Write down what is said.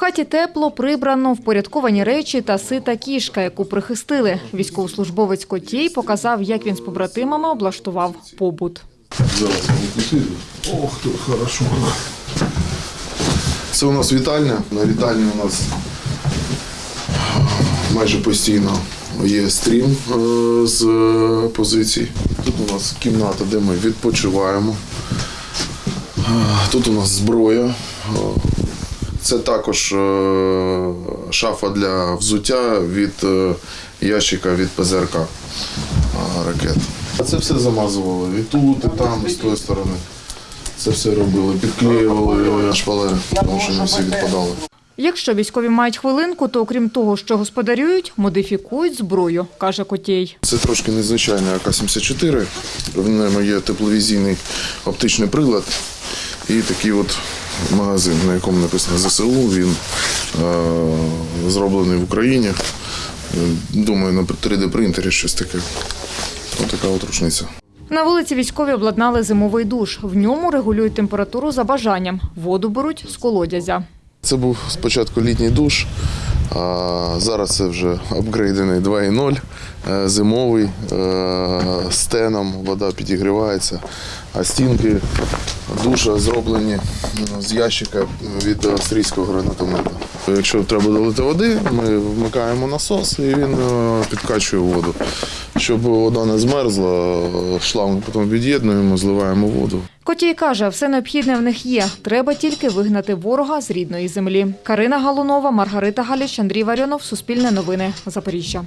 Хаті тепло, прибрано, впорядковані речі та сита кішка, яку прихистили. Військовослужбовець Котій показав, як він з побратимами облаштував побут. Зараз. Ох, тут хорошо. Це у нас вітальня. На вітальні у нас майже постійно є стрім е, з е, позицій. Тут у нас кімната, де ми відпочиваємо. Е, Тут у нас зброя. Це також е, шафа для взуття від е, ящика від ПЗРК е, ракет. А це все замазували. І тут, і там, і з тої сторони. Це все робили, підклеювали шпалери, тому що не всі відпадали. Якщо військові мають хвилинку, то окрім того, що господарюють, модифікують зброю, каже Котій. Це трошки незвичайний АК-74. В ньому є тепловізійний оптичний прилад і такий от магазин, на якому написано ЗСУ. Він е, зроблений в Україні. Е, Думаю, на 3D-принтері щось таке. Ось така от рушниця. На вулиці військові обладнали зимовий душ. В ньому регулюють температуру за бажанням. Воду беруть з колодязя. Це був спочатку літній душ, а зараз це вже апгрейдений 2.0, е, зимовий, стеном теном, вода підігрівається, а стінки душа зроблені е, з ящика від австрійського гранатомета. Якщо треба долити води, ми вмикаємо насос і він е, підкачує воду. Щоб вода не змерзла, шланг потім від'єднуємо, зливаємо воду. Котій каже, все необхідне в них є. Треба тільки вигнати ворога з рідної землі. Карина Галунова, Маргарита Галіч, Андрій Варіонов, Суспільне новини, Запоріжжя.